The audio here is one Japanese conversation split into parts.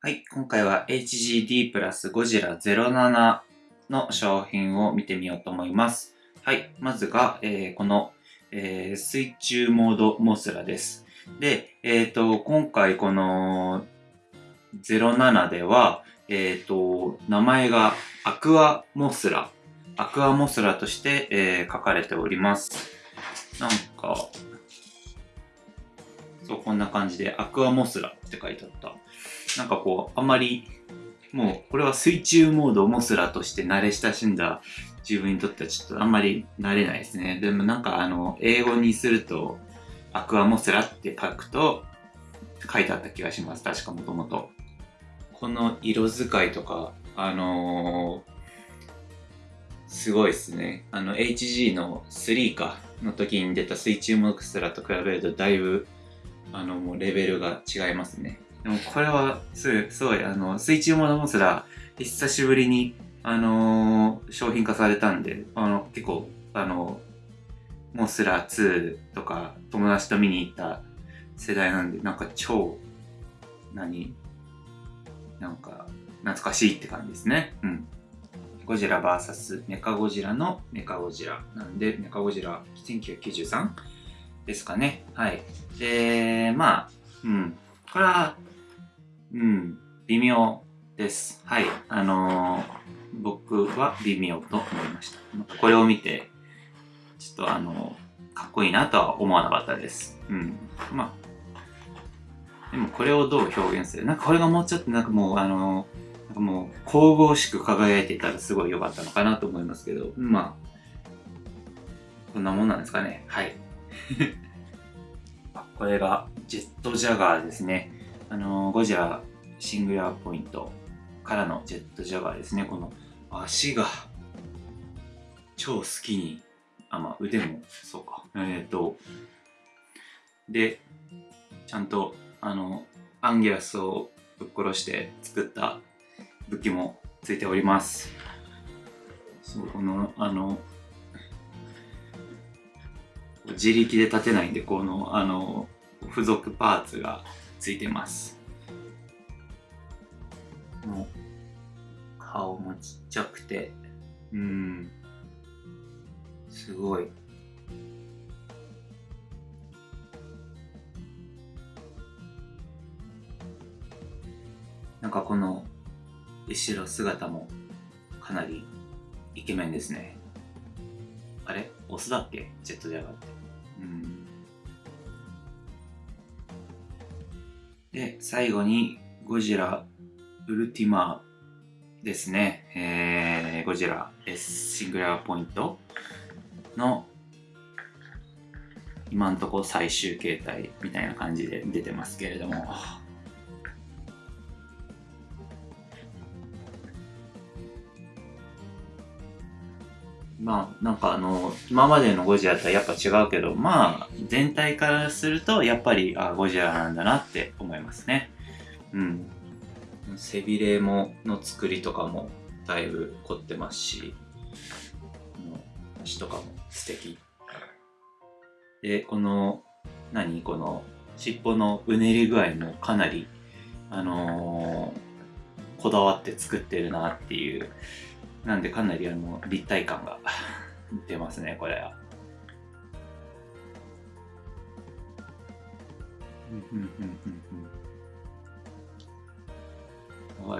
はい、今回は HGD プラスゴジラ07の商品を見てみようと思います。はい、まずが、えー、この、えー、水中モードモスラです。で、えっ、ー、と、今回この07では、えっ、と、名前がアクアモスラ、アクアモスラとして、え書かれております。なんか、そう、こんな感じでアクアモスラって書いてあった。なんかこう、あんまり、もう、これは水中モードモスラとして慣れ親しんだ自分にとってはちょっとあんまり慣れないですね。でもなんかあの、英語にすると、アクアモスラって書くと、書いてあった気がします。確かもともと。この色使いとか、あのー、すごいですね。あの、HG の3かの時に出た水中モクスラと比べるとだいぶ、あの、もうレベルが違いますね。でもこれはすすごい、あの、水中モノモスラ、久しぶりに、あのー、商品化されたんで、あの、結構、あの、モスラ2とか友達と見に行った世代なんで、なんか超、何なんか、懐かしいって感じですね。うん。ゴジラ VS メカゴジラのメカゴジラなんで、メカゴジラ1993ですかね。はい。で、まあ、うん。これは、うん、微妙です。はい。あのー、僕は微妙と思いました。これを見て、ちょっとあのー、かっこいいなとは思わなかったです。うん。まあ、でもこれをどう表現する？なんかこれがもうちょっとなんかもうあのー、なんかもう神々しく輝いていたらすごい良かったのかなと思いますけど、まあ、こんなもんなんですかね。はい。これがジェットジャガーですね。あのゴジラシングラーポイントからのジェットジャガーですね。この足が超スキニー。あ、まあ腕もそうか。えっ、ー、と、で、ちゃんとあの、アンギラスをぶっ殺して作った武器もついております。そう、この、あの、自力で立てないんで、この、あの、付属パーツがついてます。もう、顔もちっちゃくて、うん、すごい。なんかこの後ろ姿もかなりイケメンですね。あれ？オスだっけ？ジェットジャガーって。うん。で、最後にゴジラウルティマですね。えー、ゴジラ S シングラーポイントの今んとこ最終形態みたいな感じで出てますけれども。まあ、なんかあの、今までのゴジラとはやっぱ違うけど、まあ、全体からすると、やっぱり、あゴジラなんだなって思いますね。うん。背びれも、の作りとかも、だいぶ凝ってますし、足とかも素敵。で、この、何？この、尻尾のうねり具合もかなり、あのー、こだわって作ってるなっていうなんでかなりあの立体感が 出ますね、これは。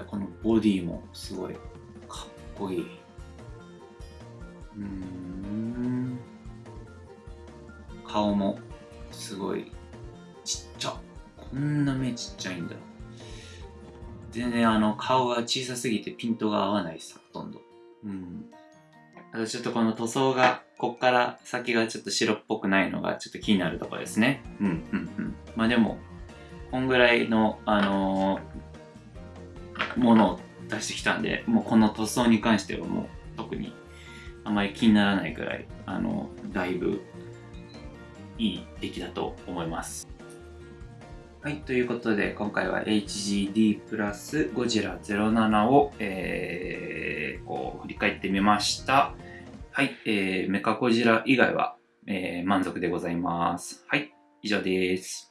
このボディもすごいかっこいい。うん。顔もすごいちっちゃ。こんな目ちっちゃいんだ。全然あの顔が小さすぎてピントが合わないです、ほとんど。うん。あとちょっとこの塗装が、こっから先がちょっと白っぽくないのがちょっと気になるところですね。うん、うん、うん。まあでも、こんぐらいの、あのー、ものを出してきたんで、もうこの塗装に関してはもう特にあまり気にならないくらい、あの、だいぶいい出来だと思います。はい、ということで今回は HGD プラスゴジラ07を、えー、こう振り返ってみました。はい、えー、メカゴジラ以外は、えー、満足でございます。はい、以上です。